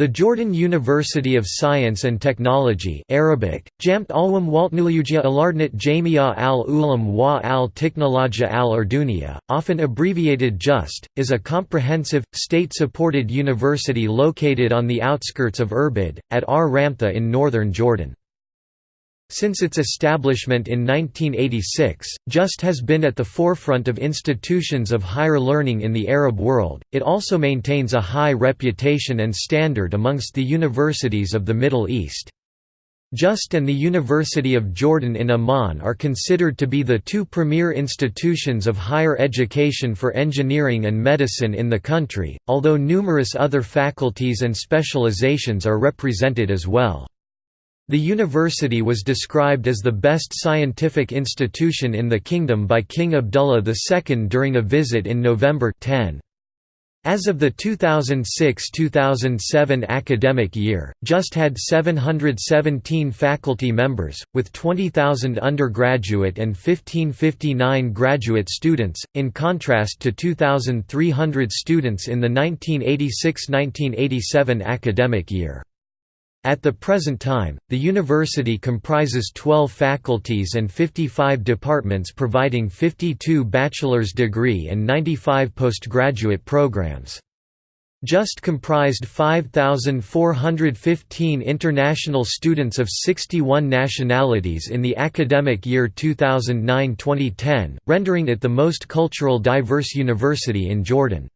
The Jordan University of Science and Technology Arabic, Jamt Alwam Waltnuluja Alardnat Jamia al Ulam wa al al often abbreviated JUST, is a comprehensive, state-supported university located on the outskirts of Irbid, at Ar Ramtha in northern Jordan. Since its establishment in 1986, JUST has been at the forefront of institutions of higher learning in the Arab world. It also maintains a high reputation and standard amongst the universities of the Middle East. JUST and the University of Jordan in Amman are considered to be the two premier institutions of higher education for engineering and medicine in the country, although numerous other faculties and specializations are represented as well. The university was described as the best scientific institution in the kingdom by King Abdullah II during a visit in November 10. As of the 2006–2007 academic year, JUST had 717 faculty members, with 20,000 undergraduate and 1559 graduate students, in contrast to 2,300 students in the 1986–1987 academic year. At the present time, the university comprises 12 faculties and 55 departments providing 52 bachelor's degree and 95 postgraduate programs. JUST comprised 5,415 international students of 61 nationalities in the academic year 2009–2010, rendering it the most cultural diverse university in Jordan.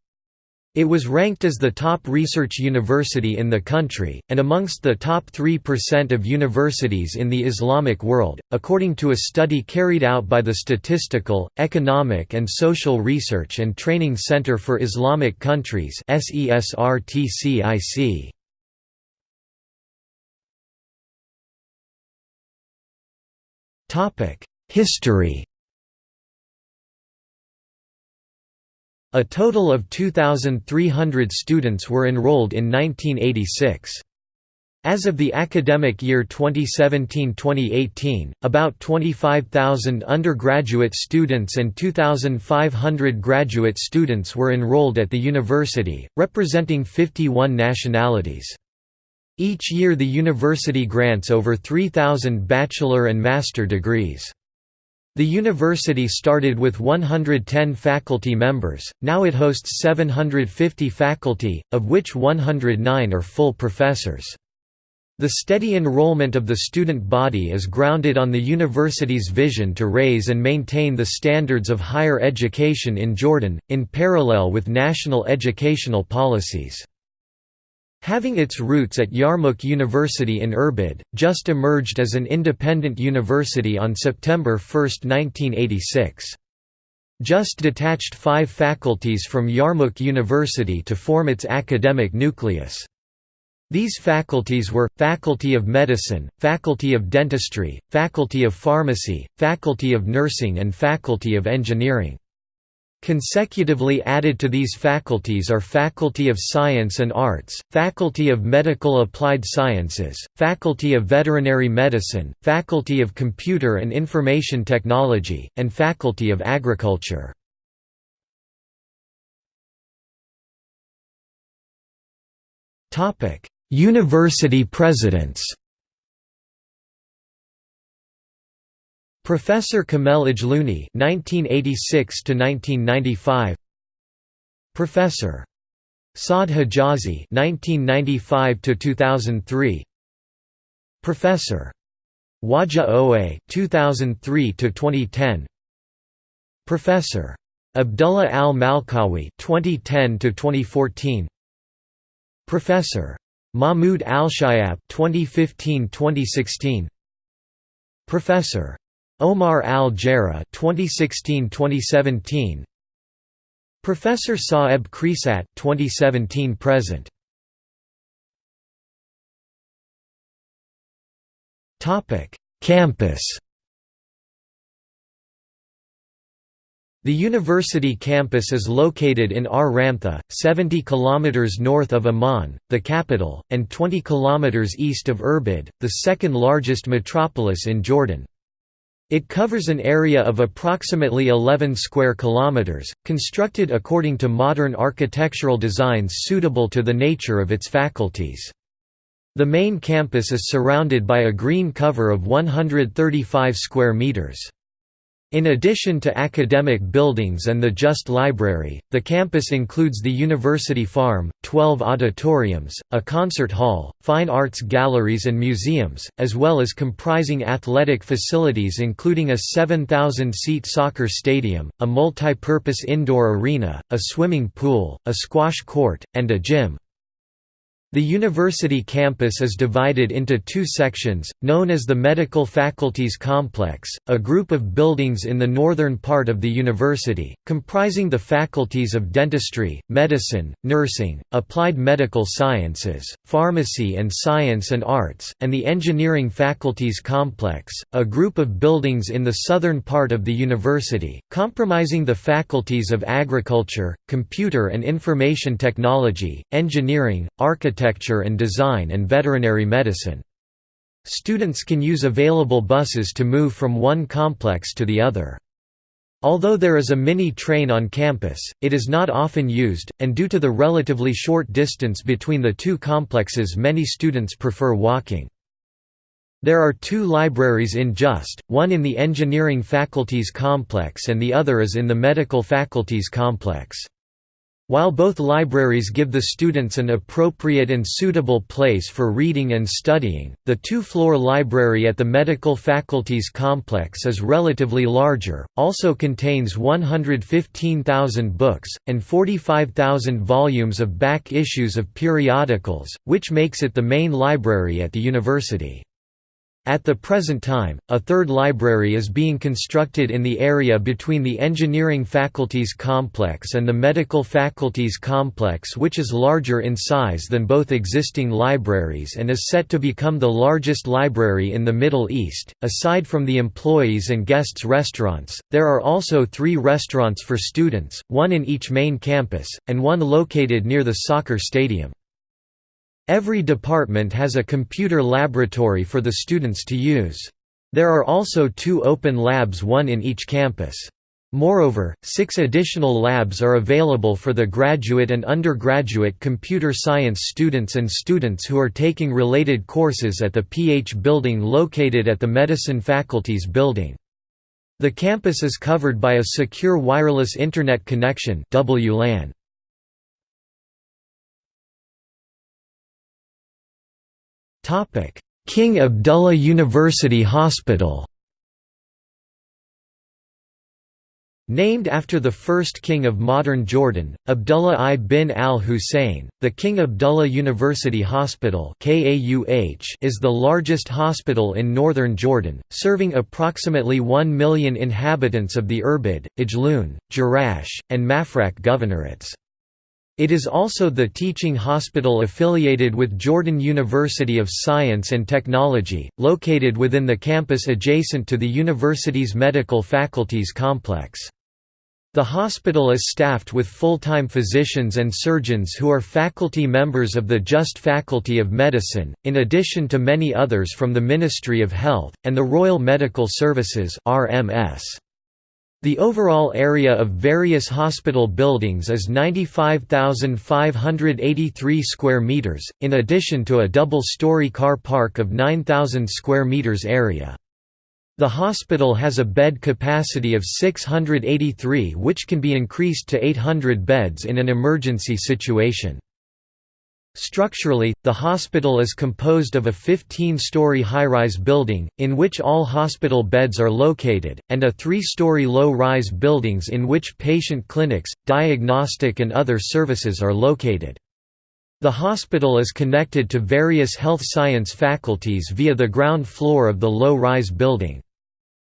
It was ranked as the top research university in the country, and amongst the top 3% of universities in the Islamic world, according to a study carried out by the Statistical, Economic and Social Research and Training Center for Islamic Countries SESRTCIC. History A total of 2,300 students were enrolled in 1986. As of the academic year 2017–2018, about 25,000 undergraduate students and 2,500 graduate students were enrolled at the university, representing 51 nationalities. Each year the university grants over 3,000 bachelor and master degrees. The university started with 110 faculty members, now it hosts 750 faculty, of which 109 are full professors. The steady enrollment of the student body is grounded on the university's vision to raise and maintain the standards of higher education in Jordan, in parallel with national educational policies. Having its roots at Yarmouk University in Irbid, JUST emerged as an independent university on September 1, 1986. JUST detached five faculties from Yarmouk University to form its academic nucleus. These faculties were, Faculty of Medicine, Faculty of Dentistry, Faculty of Pharmacy, Faculty of Nursing and Faculty of Engineering. Consecutively added to these faculties are Faculty of Science and Arts, Faculty of Medical Applied Sciences, Faculty of Veterinary Medicine, Faculty of Computer and Information Technology, and Faculty of Agriculture. University presidents Professor Kamel Ajlouni (1986–1995), Professor Saad Hijazi (1995–2003), Professor Waja Oe (2003–2010), Professor Abdullah Al Malkawi (2010–2014), Professor Mahmoud Al Shayab (2015–2016), Professor Omar Al-Jarrah 2016-2017 Professor Saeb Khresat 2017 present. Topic Campus. The university campus is located in Ar Ramtha, 70 km north of Amman, the capital, and 20 km east of Irbid, the second largest metropolis in Jordan. It covers an area of approximately 11 square kilometers, constructed according to modern architectural designs suitable to the nature of its faculties. The main campus is surrounded by a green cover of 135 square meters. In addition to academic buildings and the JUST Library, the campus includes the University Farm, 12 auditoriums, a concert hall, fine arts galleries and museums, as well as comprising athletic facilities including a 7,000-seat soccer stadium, a multi-purpose indoor arena, a swimming pool, a squash court, and a gym. The university campus is divided into two sections, known as the Medical Faculties Complex, a group of buildings in the northern part of the university, comprising the faculties of dentistry, medicine, nursing, applied medical sciences, pharmacy and science and arts, and the Engineering Faculties Complex, a group of buildings in the southern part of the university, comprising the faculties of agriculture, computer and information technology, engineering, architecture architecture and design and veterinary medicine. Students can use available buses to move from one complex to the other. Although there is a mini train on campus, it is not often used, and due to the relatively short distance between the two complexes many students prefer walking. There are two libraries in JUST, one in the Engineering Faculties Complex and the other is in the Medical Faculties Complex. While both libraries give the students an appropriate and suitable place for reading and studying, the two-floor library at the Medical Faculties Complex is relatively larger, also contains 115,000 books, and 45,000 volumes of back issues of periodicals, which makes it the main library at the university. At the present time, a third library is being constructed in the area between the Engineering Faculties Complex and the Medical Faculties Complex which is larger in size than both existing libraries and is set to become the largest library in the Middle East. Aside from the employees and guests restaurants, there are also three restaurants for students, one in each main campus, and one located near the soccer stadium. Every department has a computer laboratory for the students to use. There are also two open labs one in each campus. Moreover, six additional labs are available for the graduate and undergraduate computer science students and students who are taking related courses at the PH building located at the Medicine Faculties Building. The campus is covered by a secure wireless Internet connection WLAN. Topic: King Abdullah University Hospital. Named after the first king of modern Jordan, Abdullah I bin al-Hussein, the King Abdullah University Hospital is the largest hospital in northern Jordan, serving approximately 1 million inhabitants of the Irbid, Ajloun, Jerash, and Mafraq governorates. It is also the teaching hospital affiliated with Jordan University of Science and Technology, located within the campus adjacent to the university's medical faculties complex. The hospital is staffed with full-time physicians and surgeons who are faculty members of the JUST Faculty of Medicine, in addition to many others from the Ministry of Health, and the Royal Medical Services RMS. The overall area of various hospital buildings is 95,583 square meters, in addition to a double-story car park of 9,000 square meters area. The hospital has a bed capacity of 683 which can be increased to 800 beds in an emergency situation. Structurally, the hospital is composed of a 15-story high-rise building, in which all hospital beds are located, and a three-story low-rise buildings in which patient clinics, diagnostic and other services are located. The hospital is connected to various health science faculties via the ground floor of the low-rise building.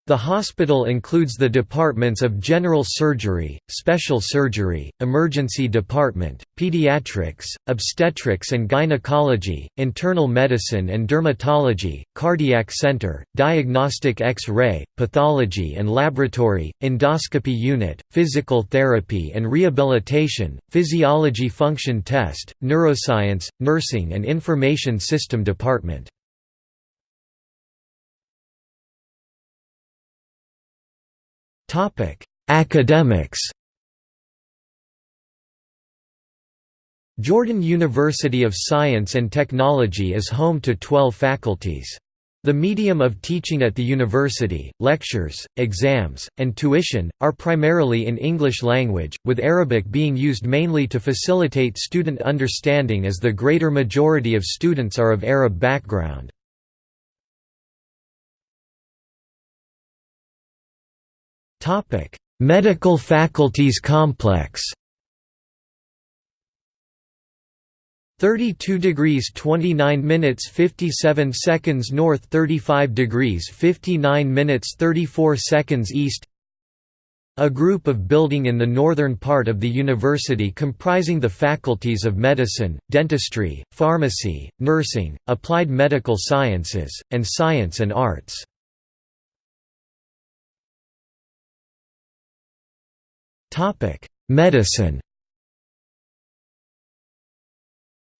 The hospital includes the departments of general surgery, special surgery, emergency department, pediatrics, obstetrics and gynecology, internal medicine and dermatology, cardiac center, diagnostic X-ray, pathology and laboratory, endoscopy unit, physical therapy and rehabilitation, physiology function test, neuroscience, nursing and information system department. Academics Jordan University of Science and Technology is home to 12 faculties. The medium of teaching at the university, lectures, exams, and tuition, are primarily in English language, with Arabic being used mainly to facilitate student understanding as the greater majority of students are of Arab background. Medical faculties complex. 32 degrees 29 minutes 57 seconds north 35 degrees 59 minutes 34 seconds east. A group of building in the northern part of the university comprising the faculties of medicine, dentistry, pharmacy, nursing, applied medical sciences, and science and arts. Medicine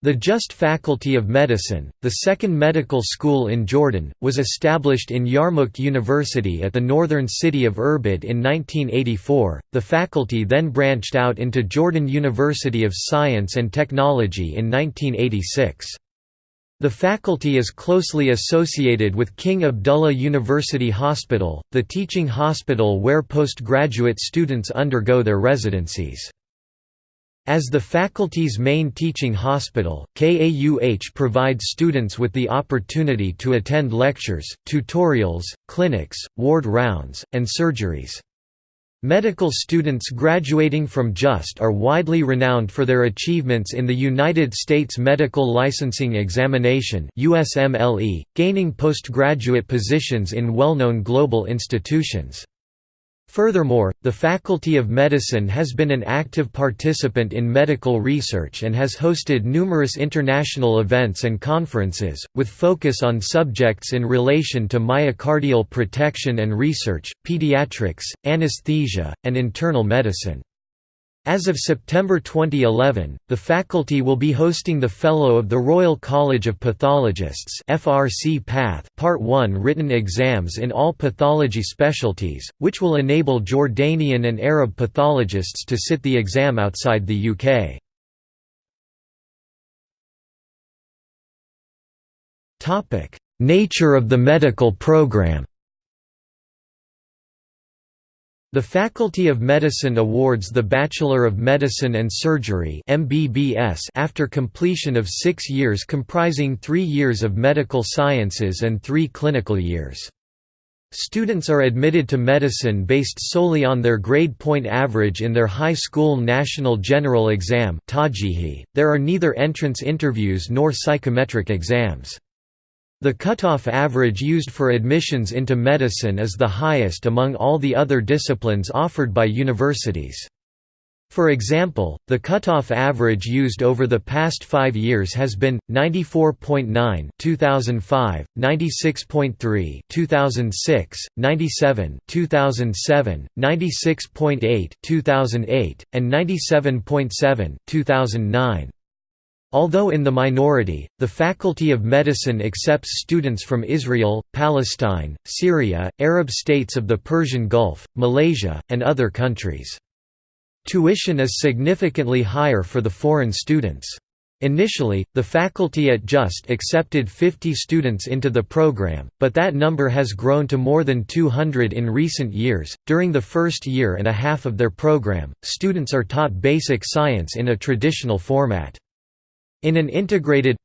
The JUST Faculty of Medicine, the second medical school in Jordan, was established in Yarmouk University at the northern city of Irbid in 1984. The faculty then branched out into Jordan University of Science and Technology in 1986. The faculty is closely associated with King Abdullah University Hospital, the teaching hospital where postgraduate students undergo their residencies. As the faculty's main teaching hospital, KAUH provides students with the opportunity to attend lectures, tutorials, clinics, ward rounds, and surgeries. Medical students graduating from JUST are widely renowned for their achievements in the United States Medical Licensing Examination USMLE, gaining postgraduate positions in well-known global institutions. Furthermore, the Faculty of Medicine has been an active participant in medical research and has hosted numerous international events and conferences, with focus on subjects in relation to myocardial protection and research, pediatrics, anesthesia, and internal medicine. As of September 2011, the faculty will be hosting the Fellow of the Royal College of Pathologists FRC PATH Part 1 written exams in all pathology specialties, which will enable Jordanian and Arab pathologists to sit the exam outside the UK. Nature of the medical program The Faculty of Medicine awards the Bachelor of Medicine and Surgery MBBS after completion of six years comprising three years of medical sciences and three clinical years. Students are admitted to medicine based solely on their grade point average in their high school national general exam there are neither entrance interviews nor psychometric exams. The cutoff average used for admissions into medicine is the highest among all the other disciplines offered by universities. For example, the cutoff average used over the past five years has been 94.9 2005, 96.3 2006, 97 2007, 96.8 2008, and 97.7 2009. Although in the minority, the Faculty of Medicine accepts students from Israel, Palestine, Syria, Arab states of the Persian Gulf, Malaysia, and other countries. Tuition is significantly higher for the foreign students. Initially, the faculty at JUST accepted 50 students into the program, but that number has grown to more than 200 in recent years. During the first year and a half of their program, students are taught basic science in a traditional format. In an integrated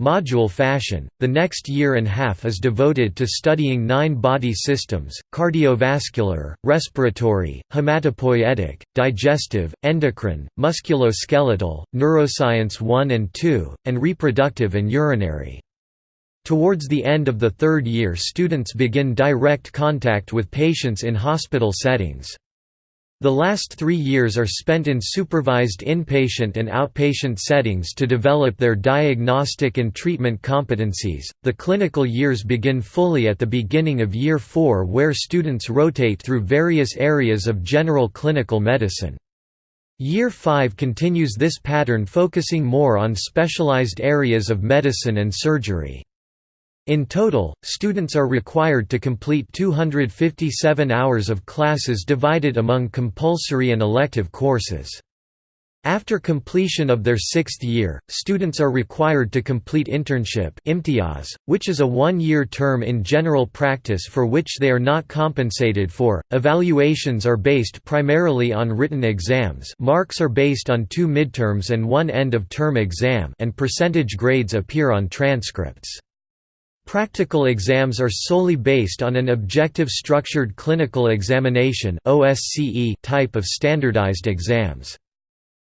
module fashion, the next year and a half is devoted to studying nine body systems, cardiovascular, respiratory, hematopoietic, digestive, endocrine, musculoskeletal, neuroscience 1 and 2, and reproductive and urinary. Towards the end of the third year students begin direct contact with patients in hospital settings. The last three years are spent in supervised inpatient and outpatient settings to develop their diagnostic and treatment competencies. The clinical years begin fully at the beginning of year four, where students rotate through various areas of general clinical medicine. Year 5 continues this pattern focusing more on specialized areas of medicine and surgery. In total, students are required to complete 257 hours of classes divided among compulsory and elective courses. After completion of their sixth year, students are required to complete internship which is a one-year term in general practice for which they are not compensated for. Evaluations are based primarily on written exams marks are based on two midterms and one end-of-term exam and percentage grades appear on transcripts. Practical exams are solely based on an objective structured clinical examination type of standardized exams.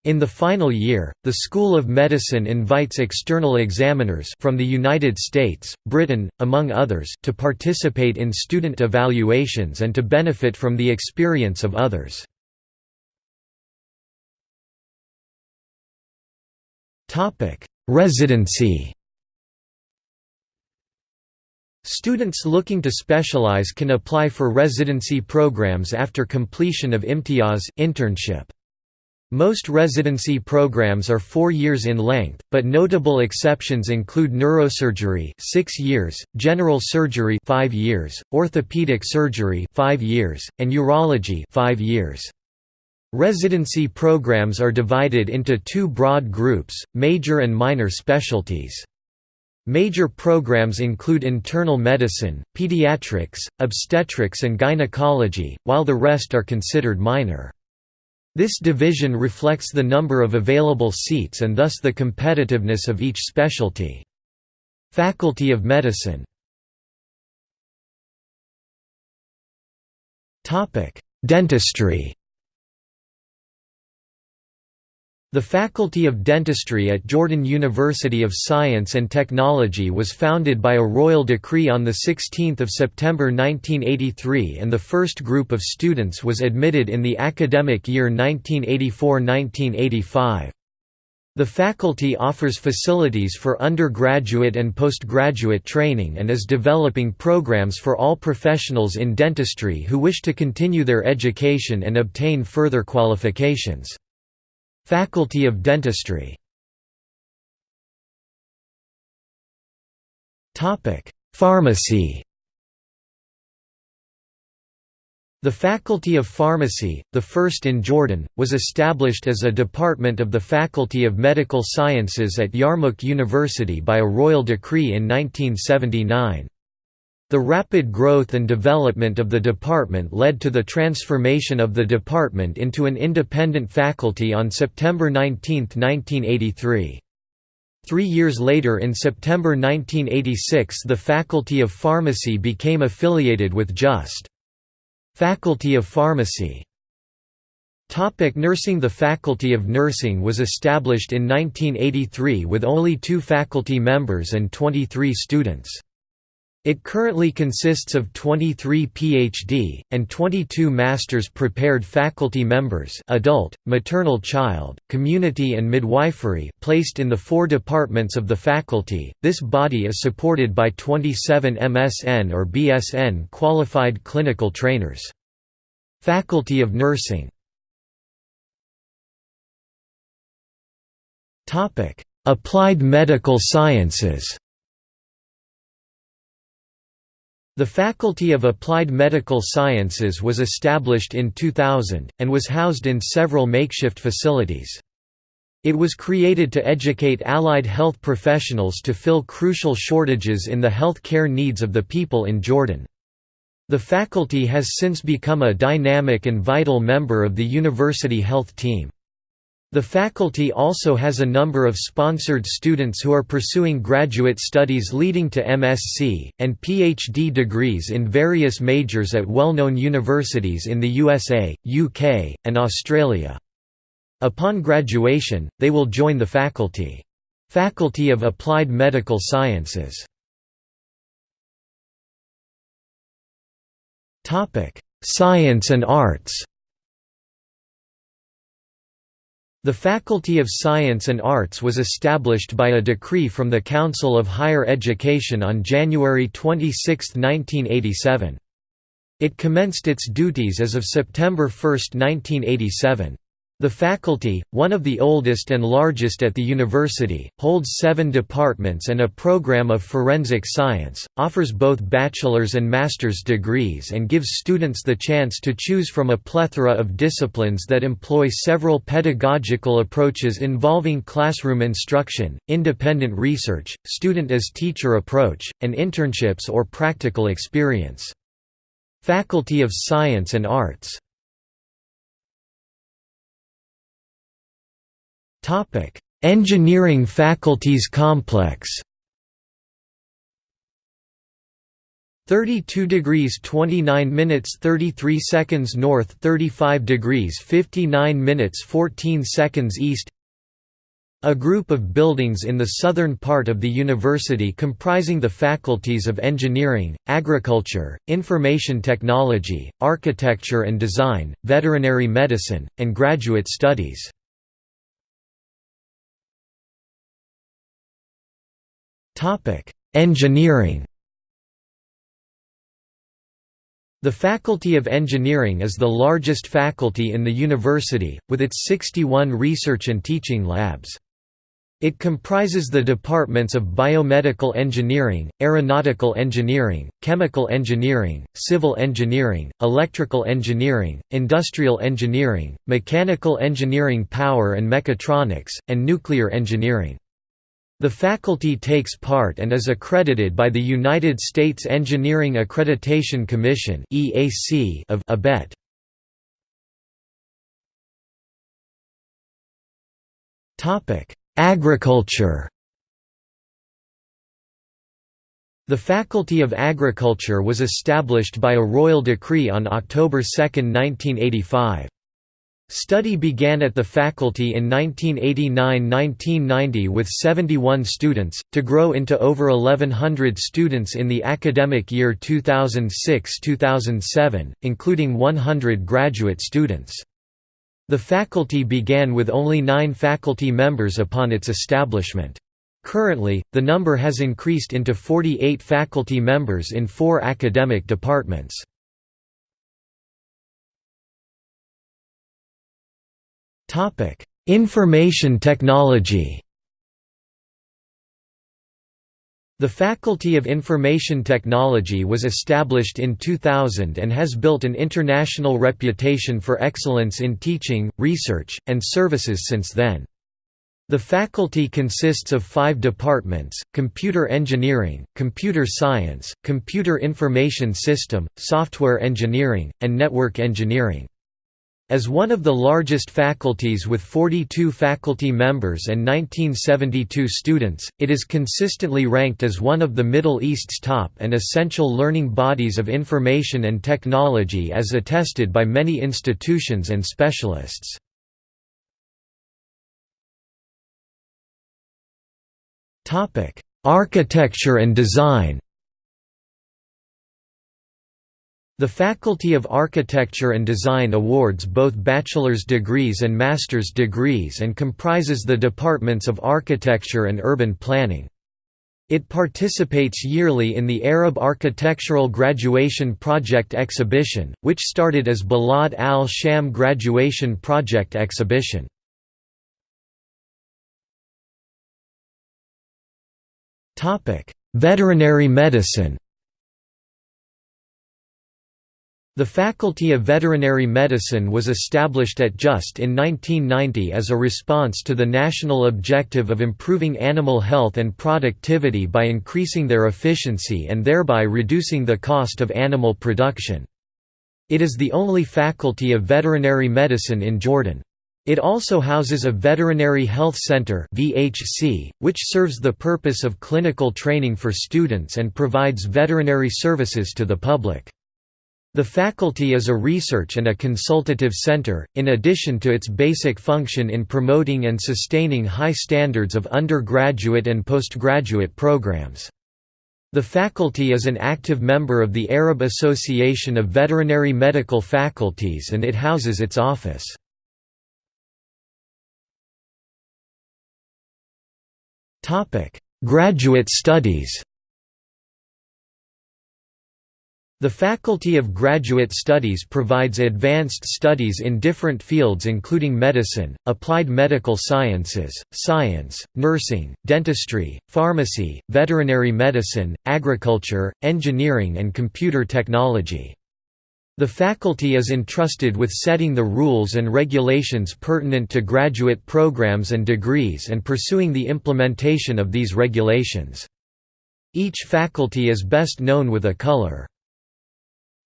In the final year, the School of Medicine invites external examiners from the United States, Britain, among others to participate in student evaluations and to benefit from the experience of others. Residency Students looking to specialize can apply for residency programs after completion of imtiaz internship. Most residency programs are 4 years in length, but notable exceptions include neurosurgery 6 years, general surgery 5 years, orthopedic surgery 5 years, and urology 5 years. Residency programs are divided into two broad groups, major and minor specialties. Major programs include internal medicine, pediatrics, obstetrics and gynecology, while the rest are considered minor. This division reflects the number of available seats and thus the competitiveness of each specialty. Faculty of Medicine Dentistry The Faculty of Dentistry at Jordan University of Science and Technology was founded by a royal decree on 16 September 1983 and the first group of students was admitted in the academic year 1984–1985. The faculty offers facilities for undergraduate and postgraduate training and is developing programs for all professionals in dentistry who wish to continue their education and obtain further qualifications. Faculty of Dentistry Pharmacy The Faculty of Pharmacy, the first in Jordan, was established as a department of the Faculty of Medical Sciences at Yarmouk University by a royal decree in 1979. The rapid growth and development of the department led to the transformation of the department into an independent faculty on September 19, 1983. Three years later in September 1986 the Faculty of Pharmacy became affiliated with JUST. Faculty of Pharmacy Topic nursing The Faculty of Nursing was established in 1983 with only two faculty members and 23 students. It currently consists of 23 PhD, and 22 Master's prepared faculty members adult, maternal child, community and midwifery placed in the four departments of the faculty. This body is supported by 27 MSN or BSN qualified clinical trainers. Faculty of Nursing Applied Medical Sciences The Faculty of Applied Medical Sciences was established in 2000, and was housed in several makeshift facilities. It was created to educate allied health professionals to fill crucial shortages in the health care needs of the people in Jordan. The faculty has since become a dynamic and vital member of the university health team. The faculty also has a number of sponsored students who are pursuing graduate studies leading to MSc, and PhD degrees in various majors at well-known universities in the USA, UK, and Australia. Upon graduation, they will join the faculty. Faculty of Applied Medical Sciences Science and arts The Faculty of Science and Arts was established by a decree from the Council of Higher Education on January 26, 1987. It commenced its duties as of September 1, 1987. The faculty, one of the oldest and largest at the university, holds seven departments and a program of forensic science, offers both bachelor's and master's degrees and gives students the chance to choose from a plethora of disciplines that employ several pedagogical approaches involving classroom instruction, independent research, student-as-teacher approach, and internships or practical experience. Faculty of Science and Arts Engineering faculties complex. 32 degrees 29 minutes 33 seconds north 35 degrees 59 minutes 14 seconds east. A group of buildings in the southern part of the university comprising the faculties of engineering, agriculture, information technology, architecture and design, veterinary medicine, and graduate studies. Topic: Engineering. The Faculty of Engineering is the largest faculty in the university, with its 61 research and teaching labs. It comprises the departments of biomedical engineering, aeronautical engineering, chemical engineering, civil engineering, electrical engineering, industrial engineering, mechanical engineering power and mechatronics, and nuclear engineering. The faculty takes part and is accredited by the United States Engineering Accreditation Commission of ABET. Agriculture The Faculty of Agriculture was established by a royal decree on October 2, 1985. Study began at the faculty in 1989–1990 with 71 students, to grow into over 1100 students in the academic year 2006–2007, including 100 graduate students. The faculty began with only nine faculty members upon its establishment. Currently, the number has increased into 48 faculty members in four academic departments. Topic: Information technology. The Faculty of Information Technology was established in 2000 and has built an international reputation for excellence in teaching, research, and services since then. The faculty consists of five departments, computer engineering, computer science, computer information system, software engineering, and network engineering. As one of the largest faculties with 42 faculty members and 1972 students, it is consistently ranked as one of the Middle East's top and essential learning bodies of information and technology as attested by many institutions and specialists. Architecture and design The Faculty of Architecture and Design awards both bachelor's degrees and master's degrees and comprises the departments of architecture and urban planning. It participates yearly in the Arab Architectural Graduation Project Exhibition, which started as Balad al-Sham Graduation Project Exhibition. Veterinary medicine The Faculty of Veterinary Medicine was established at JUST in 1990 as a response to the national objective of improving animal health and productivity by increasing their efficiency and thereby reducing the cost of animal production. It is the only faculty of veterinary medicine in Jordan. It also houses a Veterinary Health Center which serves the purpose of clinical training for students and provides veterinary services to the public. The faculty is a research and a consultative center, in addition to its basic function in promoting and sustaining high standards of undergraduate and postgraduate programs. The faculty is an active member of the Arab Association of Veterinary Medical Faculties and it houses its office. Graduate studies The Faculty of Graduate Studies provides advanced studies in different fields including medicine, applied medical sciences, science, nursing, dentistry, pharmacy, veterinary medicine, agriculture, engineering and computer technology. The faculty is entrusted with setting the rules and regulations pertinent to graduate programs and degrees and pursuing the implementation of these regulations. Each faculty is best known with a color.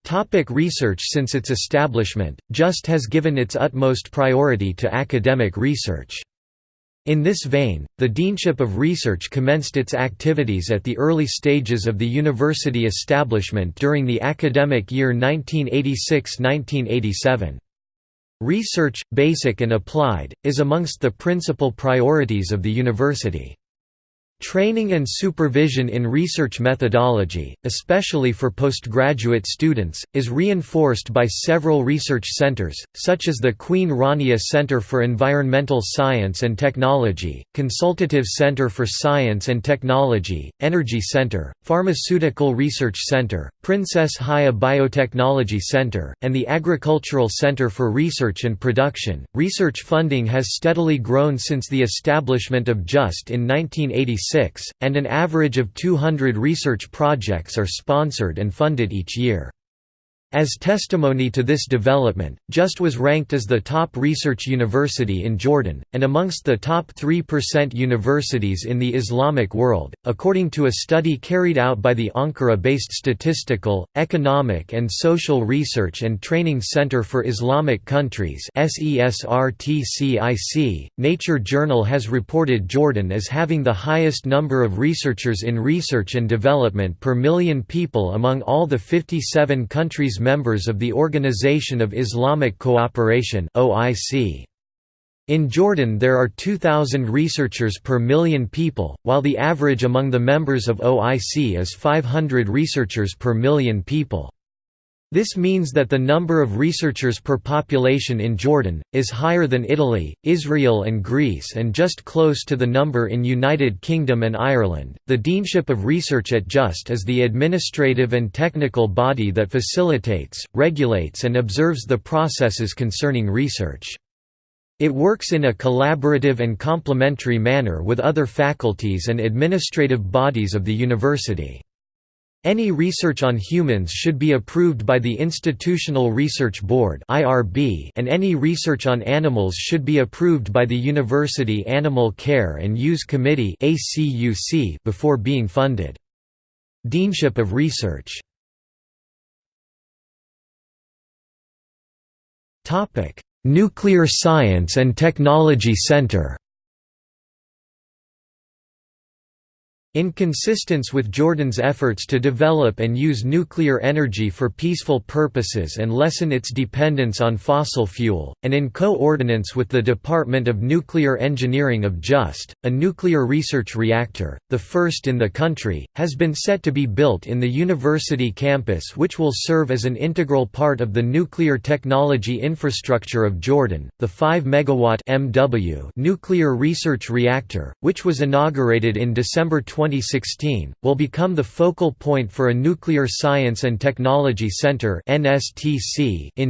Topic research Since its establishment, JUST has given its utmost priority to academic research. In this vein, the Deanship of Research commenced its activities at the early stages of the university establishment during the academic year 1986–1987. Research, basic and applied, is amongst the principal priorities of the university. Training and supervision in research methodology, especially for postgraduate students, is reinforced by several research centers, such as the Queen Rania Center for Environmental Science and Technology, Consultative Center for Science and Technology, Energy Center, Pharmaceutical Research Center, Princess Haya Biotechnology Center, and the Agricultural Center for Research and Production. Research funding has steadily grown since the establishment of JUST in 1986 and an average of 200 research projects are sponsored and funded each year. As testimony to this development, JUST was ranked as the top research university in Jordan, and amongst the top 3% universities in the Islamic world, according to a study carried out by the Ankara-based Statistical, Economic and Social Research and Training Center for Islamic Countries Nature Journal has reported Jordan as having the highest number of researchers in research and development per million people among all the 57 countries members of the Organization of Islamic Cooperation (OIC). In Jordan there are 2,000 researchers per million people, while the average among the members of OIC is 500 researchers per million people. This means that the number of researchers per population in Jordan, is higher than Italy, Israel and Greece and just close to the number in United Kingdom and Ireland. The Deanship of Research at JUST is the administrative and technical body that facilitates, regulates and observes the processes concerning research. It works in a collaborative and complementary manner with other faculties and administrative bodies of the university. Any research on humans should be approved by the Institutional Research Board and any research on animals should be approved by the University Animal Care and Use Committee before being funded. Deanship of Research Nuclear Science and Technology Center In consistence with Jordan's efforts to develop and use nuclear energy for peaceful purposes and lessen its dependence on fossil fuel, and in co-ordinance with the Department of Nuclear Engineering of JUST, a nuclear research reactor, the first in the country, has been set to be built in the university campus which will serve as an integral part of the nuclear technology infrastructure of Jordan. The 5 megawatt MW nuclear research reactor, which was inaugurated in December 20 2016, will become the focal point for a Nuclear Science and Technology Center in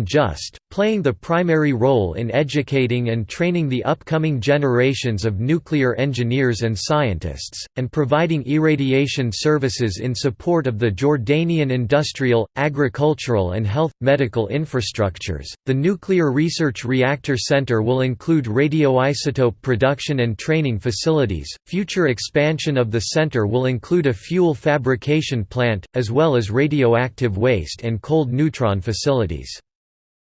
JUST, playing the primary role in educating and training the upcoming generations of nuclear engineers and scientists, and providing irradiation services in support of the Jordanian industrial, agricultural, and health medical infrastructures. The Nuclear Research Reactor Center will include radioisotope production and training facilities, future expansion of the center will include a fuel fabrication plant, as well as radioactive waste and cold neutron facilities.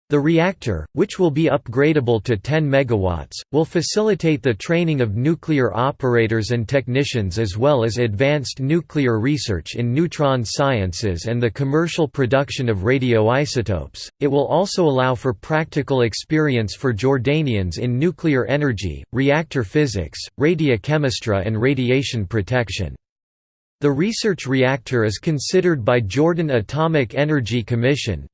The reactor, which will be upgradable to 10 MW, will facilitate the training of nuclear operators and technicians as well as advanced nuclear research in neutron sciences and the commercial production of radioisotopes. It will also allow for practical experience for Jordanians in nuclear energy, reactor physics, radiochemistry, and radiation protection. The research reactor is considered by Jordan Atomic Energy Commission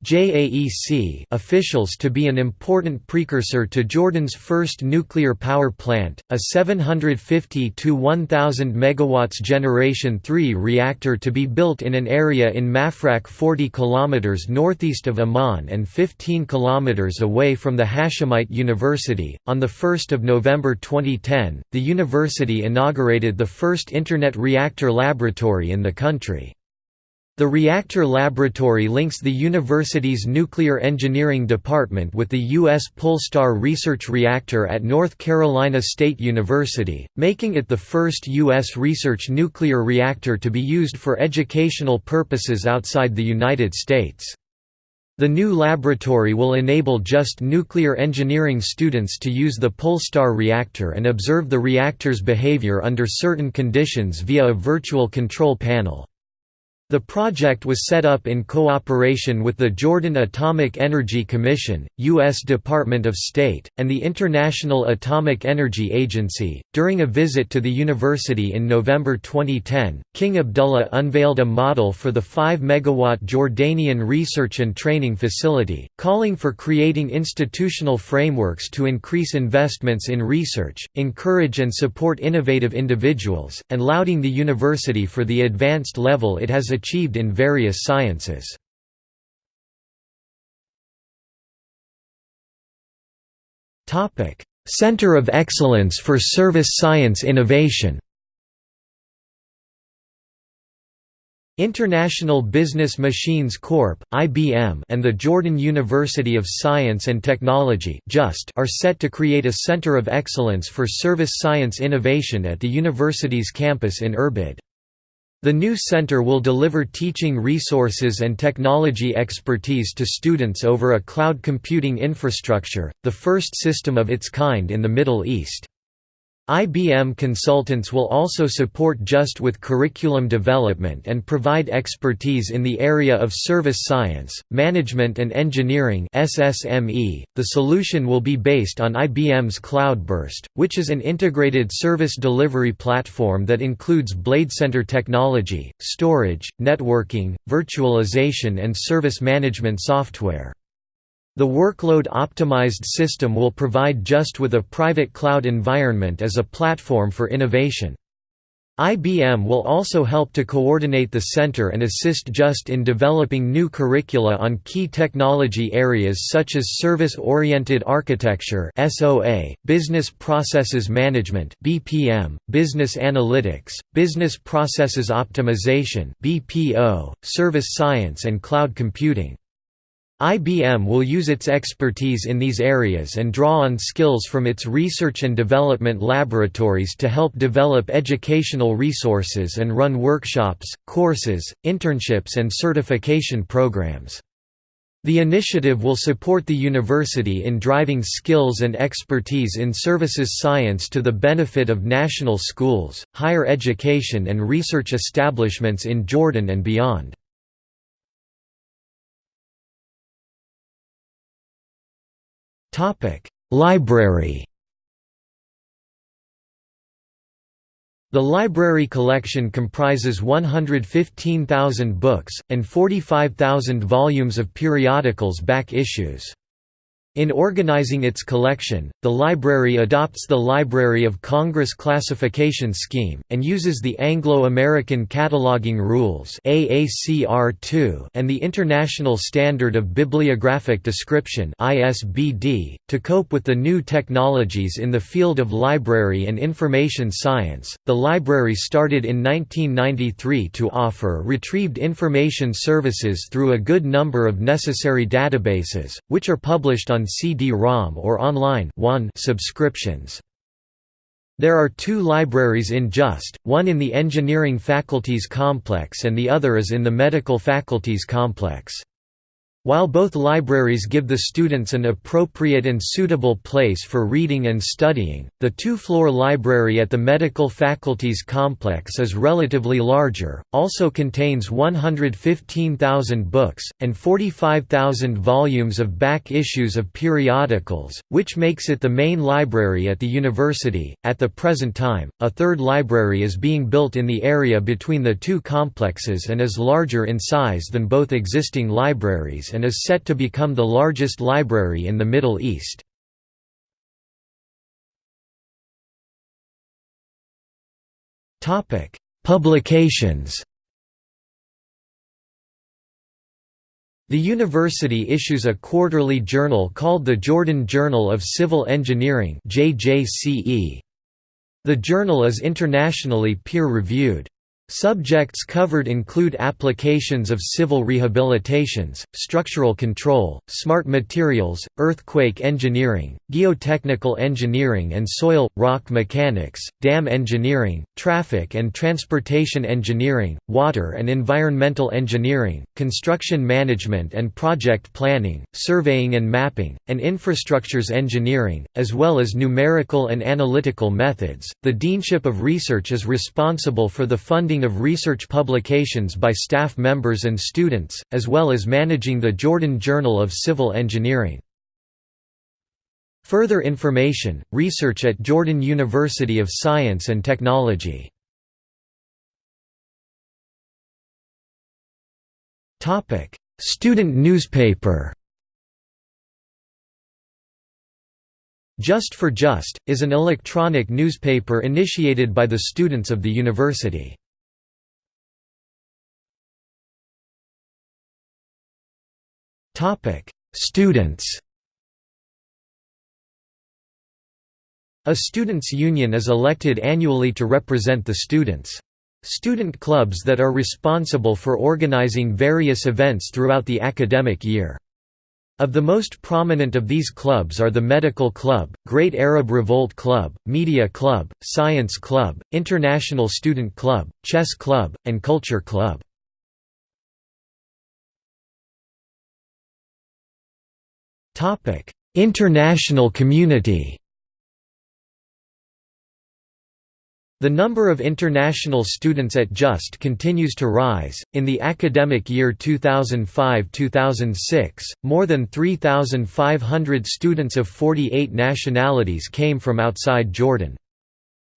officials to be an important precursor to Jordan's first nuclear power plant, a 750 to 1000 MW Generation 3 reactor to be built in an area in Mafraq 40 km northeast of Amman and 15 km away from the Hashemite University. On 1 November 2010, the university inaugurated the first Internet reactor laboratory laboratory in the country. The reactor laboratory links the university's nuclear engineering department with the U.S. PULSTAR Research Reactor at North Carolina State University, making it the first U.S. research nuclear reactor to be used for educational purposes outside the United States. The new laboratory will enable JUST nuclear engineering students to use the PULSTAR reactor and observe the reactor's behavior under certain conditions via a virtual control panel. The project was set up in cooperation with the Jordan Atomic Energy Commission, U.S. Department of State, and the International Atomic Energy Agency. During a visit to the university in November 2010, King Abdullah unveiled a model for the 5 megawatt Jordanian Research and Training Facility, calling for creating institutional frameworks to increase investments in research, encourage and support innovative individuals, and lauding the university for the advanced level it has achieved achieved in various sciences. Center of Excellence for Service Science Innovation International Business Machines Corp. (IBM) and the Jordan University of Science and Technology (JUST) are set to create a center of excellence for service science innovation at the university's campus in Irbid. The new center will deliver teaching resources and technology expertise to students over a cloud computing infrastructure, the first system of its kind in the Middle East. IBM consultants will also support JUST with curriculum development and provide expertise in the area of service science, management and engineering. The solution will be based on IBM's Cloudburst, which is an integrated service delivery platform that includes BladeCenter technology, storage, networking, virtualization and service management software. The workload-optimized system will provide JUST with a private cloud environment as a platform for innovation. IBM will also help to coordinate the center and assist JUST in developing new curricula on key technology areas such as Service-Oriented Architecture (SOA), Business Processes Management (BPM), Business Analytics, Business Processes Optimization (BPO), Service Science and Cloud Computing. IBM will use its expertise in these areas and draw on skills from its research and development laboratories to help develop educational resources and run workshops, courses, internships and certification programs. The initiative will support the university in driving skills and expertise in services science to the benefit of national schools, higher education and research establishments in Jordan and beyond. Topic: Library. The library collection comprises 115,000 books, and 45,000 volumes of periodicals back issues. In organizing its collection, the library adopts the Library of Congress classification scheme, and uses the Anglo-American Cataloging Rules and the International Standard of Bibliographic Description to cope with the new technologies in the field of library and information science. The library started in 1993 to offer retrieved information services through a good number of necessary databases, which are published on CD-ROM or online One subscriptions. There are two libraries in JUST, one in the Engineering Faculties Complex and the other is in the Medical Faculties Complex. While both libraries give the students an appropriate and suitable place for reading and studying, the two-floor library at the Medical Faculties Complex is relatively larger, also contains 115,000 books, and 45,000 volumes of back issues of periodicals, which makes it the main library at the university. At the present time, a third library is being built in the area between the two complexes and is larger in size than both existing libraries and is set to become the largest library in the Middle East. Publications The university issues a quarterly journal called the Jordan Journal of Civil Engineering The journal is internationally peer-reviewed. Subjects covered include applications of civil rehabilitations, structural control, smart materials, earthquake engineering, geotechnical engineering and soil, rock mechanics, dam engineering, traffic and transportation engineering, water and environmental engineering, construction management and project planning, surveying and mapping, and infrastructures engineering, as well as numerical and analytical methods. The Deanship of Research is responsible for the funding of research publications by staff members and students, as well as managing the Jordan Journal of Civil Engineering. Further information, research at Jordan University of Science and Technology Student newspaper Just for Just, is an electronic newspaper initiated by the students of the university. Topic: Students. A students' union is elected annually to represent the students. Student clubs that are responsible for organizing various events throughout the academic year. Of the most prominent of these clubs are the Medical Club, Great Arab Revolt Club, Media Club, Science Club, International Student Club, Chess Club, and Culture Club. Topic: International community. The number of international students at JUST continues to rise. In the academic year 2005-2006, more than 3,500 students of 48 nationalities came from outside Jordan.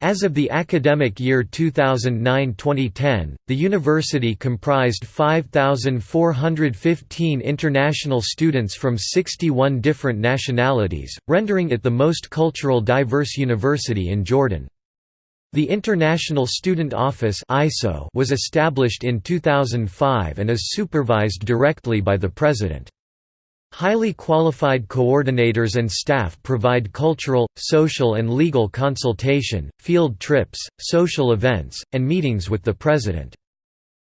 As of the academic year 2009–2010, the university comprised 5,415 international students from 61 different nationalities, rendering it the most cultural diverse university in Jordan. The International Student Office was established in 2005 and is supervised directly by the President. Highly qualified coordinators and staff provide cultural, social and legal consultation, field trips, social events, and meetings with the President.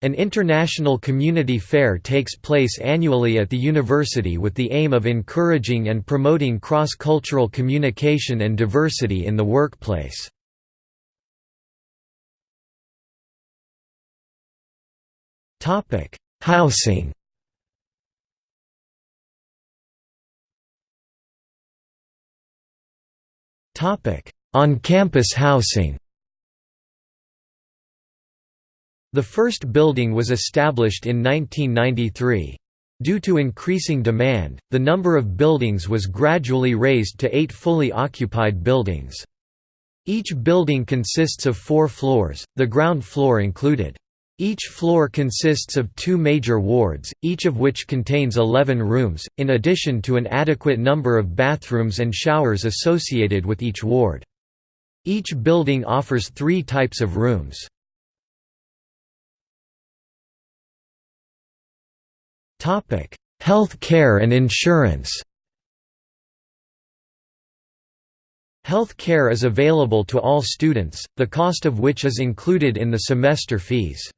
An international community fair takes place annually at the university with the aim of encouraging and promoting cross-cultural communication and diversity in the workplace. Housing On-campus housing The first building was established in 1993. Due to increasing demand, the number of buildings was gradually raised to eight fully occupied buildings. Each building consists of four floors, the ground floor included. Each floor consists of two major wards, each of which contains 11 rooms, in addition to an adequate number of bathrooms and showers associated with each ward. Each building offers three types of rooms. Health care and insurance Health care is available to all students, the cost of which is included in the semester fees.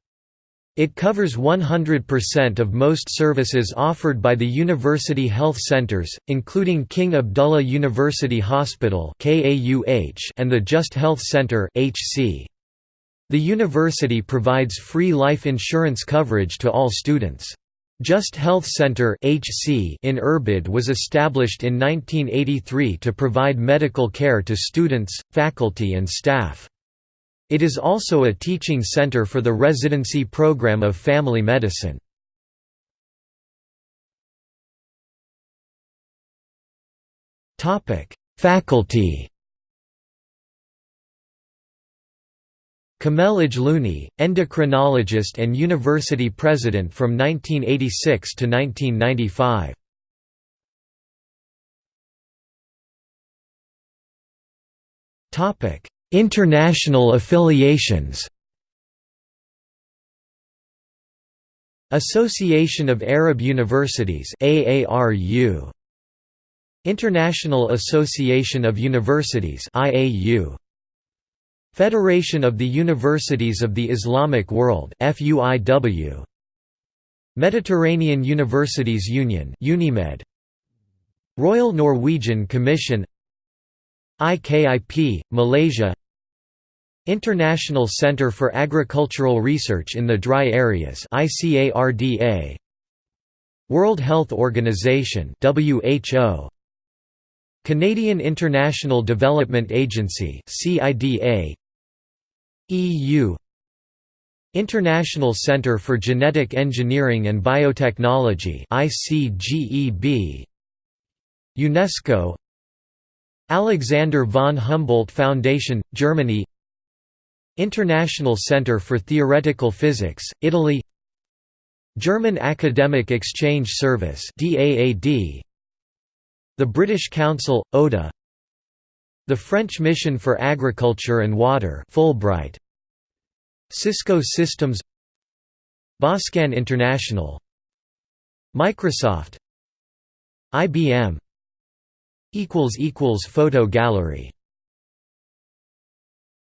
It covers 100% of most services offered by the university health centers, including King Abdullah University Hospital and the JUST Health Center The university provides free life insurance coverage to all students. JUST Health Center in Irbid was established in 1983 to provide medical care to students, faculty and staff. It is also a teaching center for the residency program of family medicine. Faculty Kamel Ajlouni, endocrinologist and university president from 1986 to 1995. Topic: International affiliations. Association of Arab Universities AARU International Association of Universities IAU Federation of the Universities of the Islamic World FUIW Mediterranean Universities Union UNIMED. Royal Norwegian Commission. IKIP Malaysia International Centre for Agricultural Research in the Dry Areas ICARDA World Health Organization WHO Canadian International Development Agency CIDA EU International Centre for Genetic Engineering and Biotechnology ICGEB UNESCO. Alexander von Humboldt Foundation, Germany International Centre for Theoretical Physics, Italy German Academic Exchange Service The British Council, ODA the French Mission for Agriculture and Water Fulbright Cisco Systems Boscan International Microsoft IBM Photo gallery